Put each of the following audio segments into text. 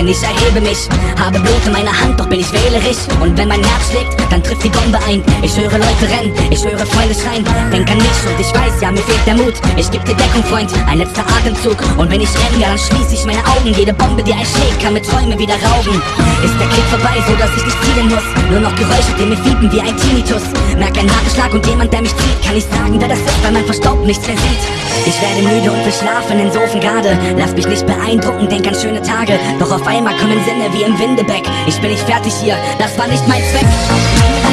denn ich erhebe mich. Habe Blut in meiner Hand, doch bin ich wählerisch. Und wenn mein Herz schlägt, dann trifft die Bombe ein. Ich höre Leute rennen, ich höre Freunde schreien. Denk an mich und ich weiß, ja, mir fehlt der Mut. Ich geb dir Deckung, Freund, ein letzter Atemzug. Und wenn ich renne, ja, dann schließ ich meine Augen. Jede Bombe, die einschlägt, kann mir Träume wieder rauben. Ist der Krieg vorbei, so dass ich nicht zielen muss. Nur noch Geräusche, die mir fiepen wie ein Tinnitus. Merk einen harten Schlag und jemand, der mich zieht Kann ich sagen, wer das ist, weil mein Verstaub nichts mehr sieht. Ich werde müde und will schlafen in Sofengarde Lass mich nicht beeindrucken, denk an schöne Tage. Doch auf einmal kommen Sinne wie im Windebeck. Ich bin nicht fertig hier, das war nicht mein Zweck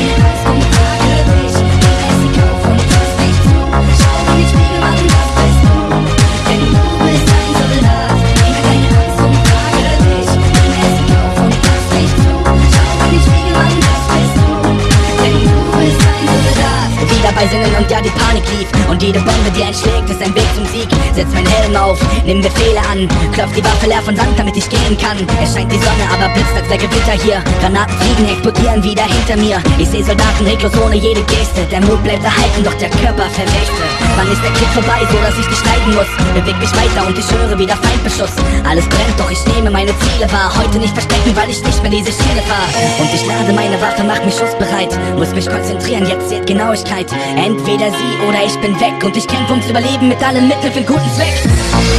bei Sinnen und ja die Panik lief. Und jede Bombe, die einschlägt, ist ein Weg zum Sieg. Setz mein Helm auf, nimm Befehle an. Klopf die Waffe leer von Sand, damit ich gehen kann. Es scheint die Sonne, aber blitzt als der Gewitter hier. Granaten fliegen, explodieren wieder hinter mir. Ich seh Soldaten reglos ohne jede Geste. Der Mut bleibt erhalten, doch der Körper verwächte Wann ist der Krieg vorbei, so dass ich dich schneiden muss? Beweg mich weiter und ich höre wieder Feindbeschuss. Alles brennt, doch ich nehme meine Ziele wahr. Heute nicht verstecken, weil ich nicht mehr diese Schiene fahr Und ich lade meine Waffe, mach mich schussbereit. Muss mich konzentrieren, jetzt zählt Genauigkeit Entweder sie oder ich bin weg. Und ich kämpfe ums Überleben mit allen Mitteln für den guten Zweck